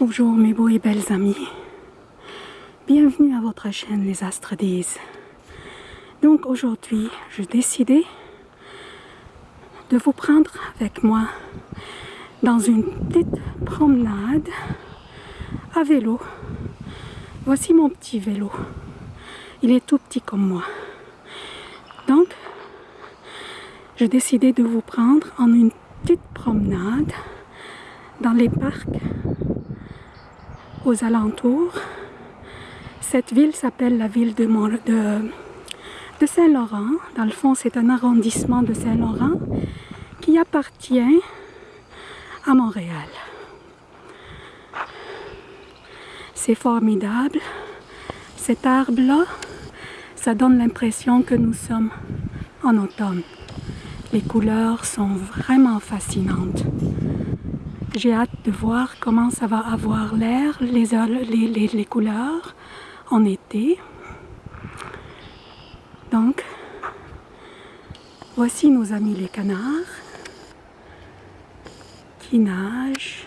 Bonjour mes beaux et belles amis. Bienvenue à votre chaîne Les Astres disent. Donc aujourd'hui, j'ai décidé de vous prendre avec moi dans une petite promenade à vélo. Voici mon petit vélo. Il est tout petit comme moi. Donc, j'ai décidé de vous prendre en une petite promenade dans les parcs alentours. Cette ville s'appelle la ville de, de, de Saint-Laurent. Dans le fond, c'est un arrondissement de Saint-Laurent qui appartient à Montréal. C'est formidable. Cet arbre-là, ça donne l'impression que nous sommes en automne. Les couleurs sont vraiment fascinantes. J'ai hâte de voir comment ça va avoir l'air, les, couleurs en été. Donc, voici nos amis les canards qui nagent,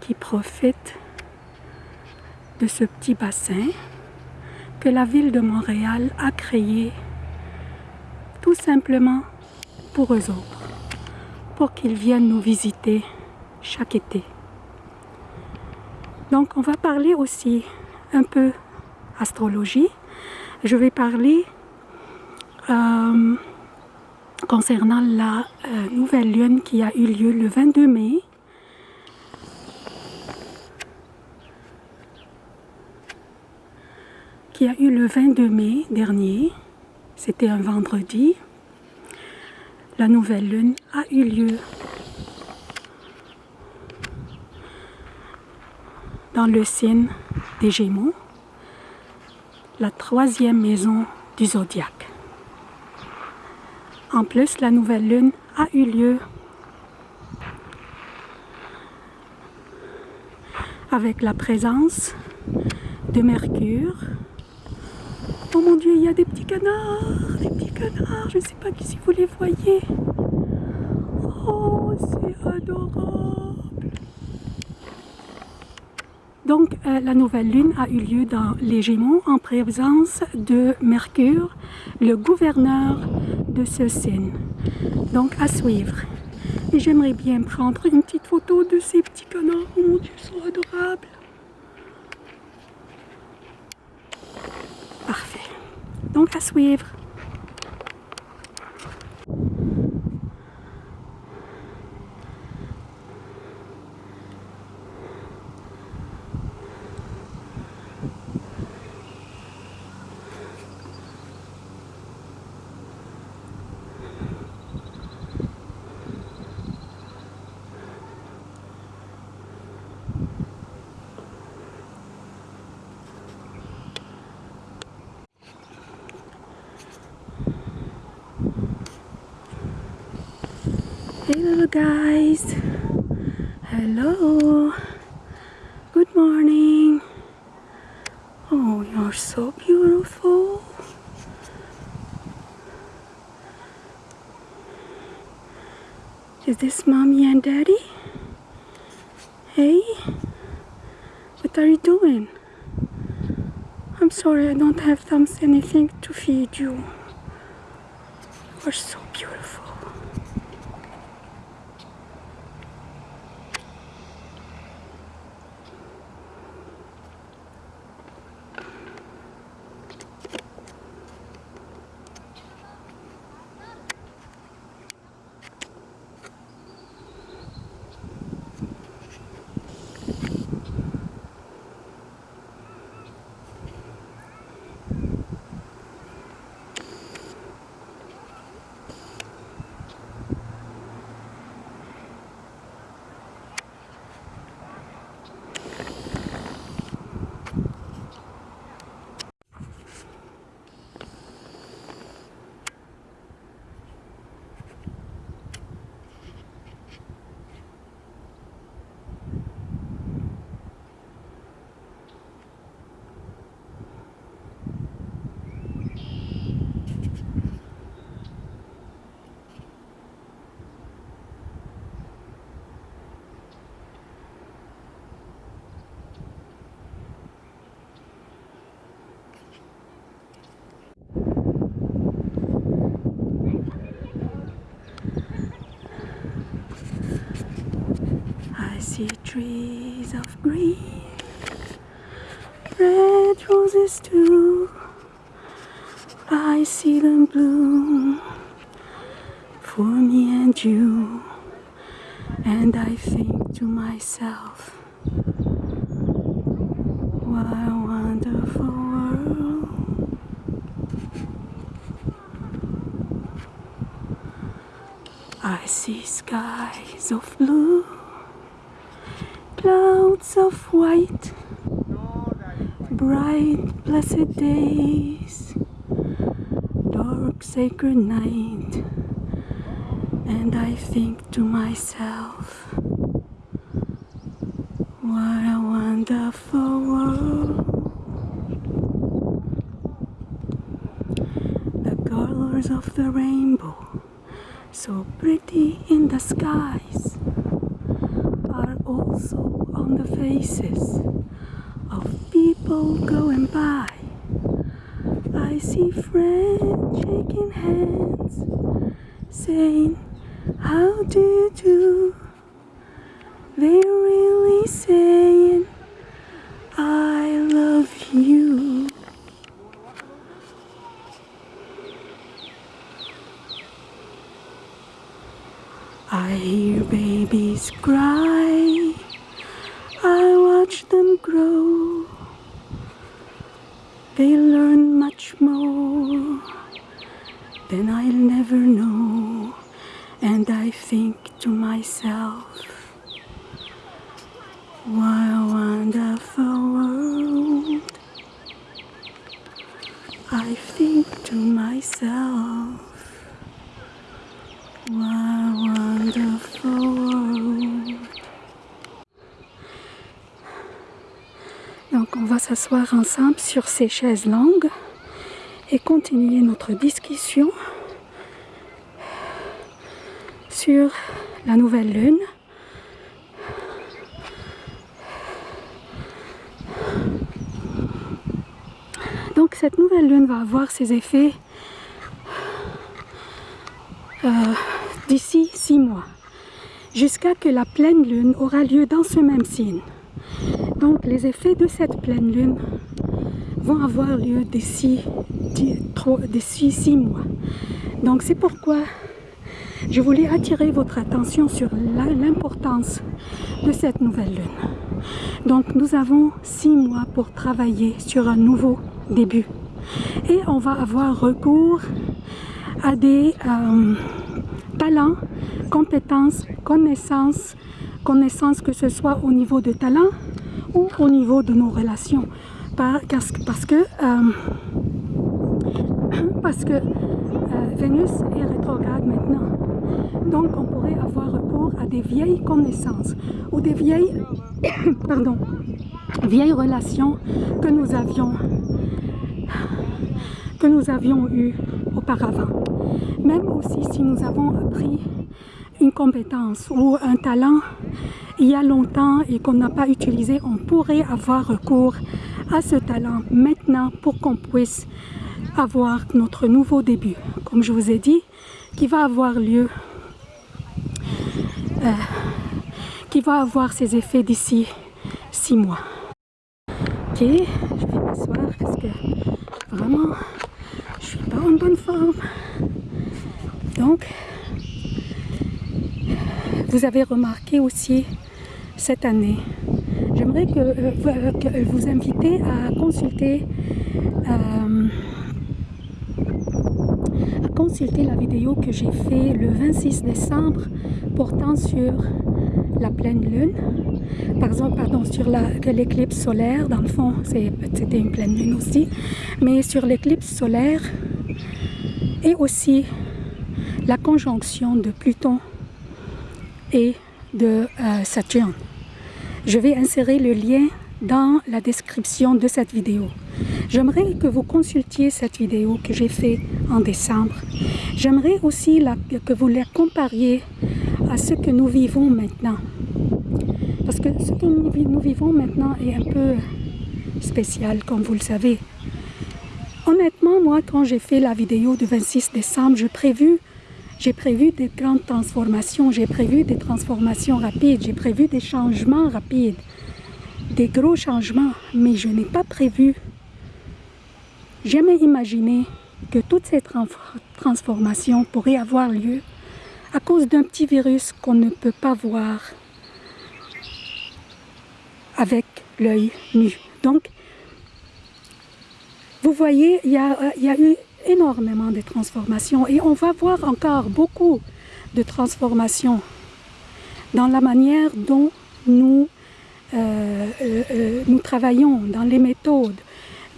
qui profitent de ce petit bassin que la ville de Montréal a créé tout simplement pour eux autres, pour qu'ils viennent nous visiter chaque été. Donc on va parler aussi un peu astrologie. Je vais parler euh, concernant la euh, nouvelle lune qui a eu lieu le 22 mai. qui a eu le 22 mai dernier. C'était un vendredi. La nouvelle lune a eu lieu dans le signe des Gémeaux, la troisième maison du zodiaque. En plus, la nouvelle lune a eu lieu avec la présence de Mercure. Oh mon Dieu, il y a des petits canards, des petits canards, je ne sais pas si vous les voyez. Oh, c'est adorable. Donc euh, la nouvelle lune a eu lieu dans les Gémeaux en présence de Mercure, le gouverneur de ce signe. Donc à suivre. Et j'aimerais bien prendre une petite photo de ces petits canards. Oh mon Dieu, ils sont adorables. Parfait. Donc à suivre. Hey little guys. Hello. Good morning. Oh, you're so beautiful. Is this mommy and daddy? Hey? What are you doing? I'm sorry, I don't have thumbs anything to feed you. You're so beautiful. Trees of green, red roses too. I see them bloom for me and you. And I think to myself, what a wonderful world. I see skies of blue, clouds of white, bright blessed days, dark sacred night, and I think to myself, what a wonderful world. The colors of the rainbow, so pretty in the skies, are also on the faces of people going by. I see friends shaking hands, saying, How do you do? They're really saying, I love you. I hear babies cry. Watch them grow. They learn much more than I'll never know. And I think to myself, what a wonderful world. I think to myself, s'asseoir ensemble sur ces chaises longues et continuer notre discussion sur la nouvelle lune. Donc cette nouvelle lune va avoir ses effets euh, d'ici six mois, jusqu'à que la pleine lune aura lieu dans ce même signe. Donc les effets de cette pleine lune vont avoir lieu d'ici six mois. Donc c'est pourquoi je voulais attirer votre attention sur l'importance de cette nouvelle lune. Donc nous avons six mois pour travailler sur un nouveau début. Et on va avoir recours à des euh, talents, compétences, connaissances, connaissances que ce soit au niveau de talent ou au niveau de nos relations. Parce, que, euh, parce que euh, Vénus est rétrograde maintenant. Donc on pourrait avoir recours à des vieilles connaissances ou des vieilles, pardon, vieilles relations que nous avions que nous avions eues auparavant. Même aussi si nous avons appris une compétence ou un talent il y a longtemps et qu'on n'a pas utilisé, on pourrait avoir recours à ce talent maintenant pour qu'on puisse avoir notre nouveau début, comme je vous ai dit, qui va avoir lieu, euh, qui va avoir ses effets d'ici six mois. Ok, je vais m'asseoir parce que vraiment, je suis pas en bonne forme. Donc, vous avez remarqué aussi cette année, j'aimerais que, euh, vous inviter à consulter euh, à consulter la vidéo que j'ai fait le 26 décembre portant sur la pleine lune. Par exemple pardon sur l'éclipse solaire dans le fond c'était une pleine lune aussi mais sur l'éclipse solaire et aussi la conjonction de Pluton et de euh, Saturne je vais insérer le lien dans la description de cette vidéo. J'aimerais que vous consultiez cette vidéo que j'ai faite en décembre. J'aimerais aussi que vous la compariez à ce que nous vivons maintenant. Parce que ce que nous, nous vivons maintenant est un peu spécial, comme vous le savez. Honnêtement, moi, quand j'ai fait la vidéo du 26 décembre, je prévu J'ai prévu des grandes transformations, j'ai prévu des transformations rapides, j'ai prévu des changements rapides, des gros changements, mais je n'ai pas prévu, jamais imaginé que toutes ces transformations pourraient avoir lieu à cause d'un petit virus qu'on ne peut pas voir avec l'œil nu. Donc, vous voyez, il y, a, eu énormément de transformations et on va voir encore beaucoup de transformations dans la manière dont nous, euh, euh, euh, nous travaillons, dans les méthodes,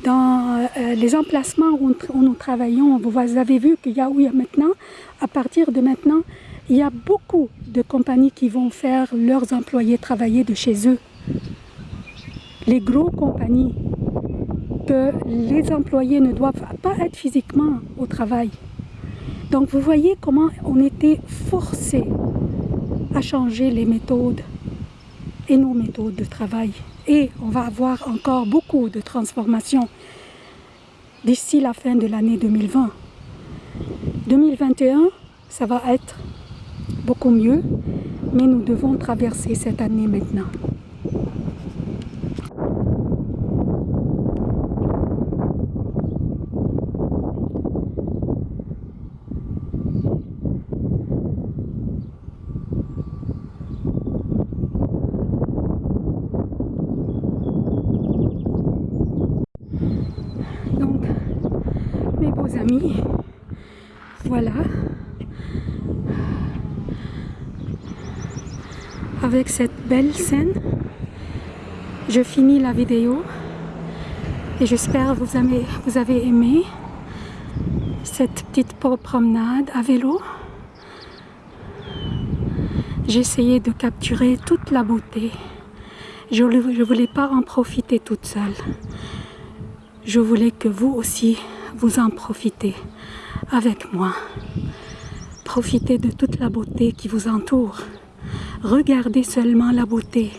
dans les emplacements où, nous travaillons. Vous avez vu qu'il y a, où il y a maintenant, à partir de maintenant, il y a beaucoup de compagnies qui vont faire leurs employés travailler de chez eux. Les gros compagnies que les employés ne doivent pas être physiquement au travail. Donc vous voyez comment on était forcé à changer les méthodes et nos méthodes de travail. Et on va avoir encore beaucoup de transformations d'ici la fin de l'année 2020. 2021, ça va être beaucoup mieux, mais nous devons traverser cette année maintenant. Voilà. Avec cette belle scène, je finis la vidéo et j'espère vous avez, vous avez aimé cette petite promenade à vélo. J'ai essayé de capturer toute la beauté. Je ne voulais pas en profiter toute seule. Je voulais que vous aussi, vous en profitez avec moi. Profitez de toute la beauté qui vous entoure. Regardez seulement la beauté.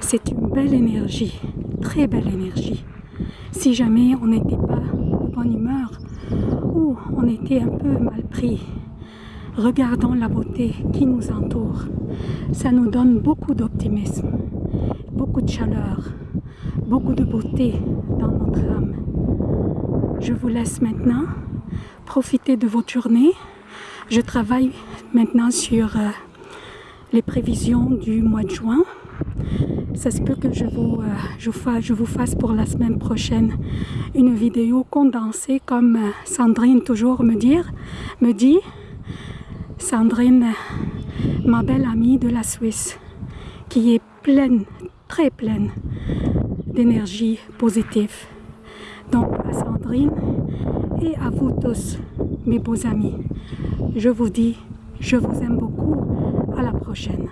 C'est une belle énergie, très belle énergie. Si jamais on n'était pas de bonne humeur ou on était un peu mal pris, regardons la beauté qui nous entoure. Ça nous donne beaucoup d'optimisme, beaucoup de chaleur, beaucoup de beauté dans notre âme. Je vous laisse maintenant profiter de votre journée. Je travaille maintenant sur euh, les prévisions du mois de juin. Ça se peut que je vous, euh, fasse pour la semaine prochaine une vidéo condensée comme euh, Sandrine toujours me, dire, me dit. Sandrine, ma belle amie de la Suisse, qui est pleine, très pleine d'énergie positive. Donc à Sandrine et à vous tous, mes beaux amis, je vous dis, je vous aime beaucoup. À la prochaine.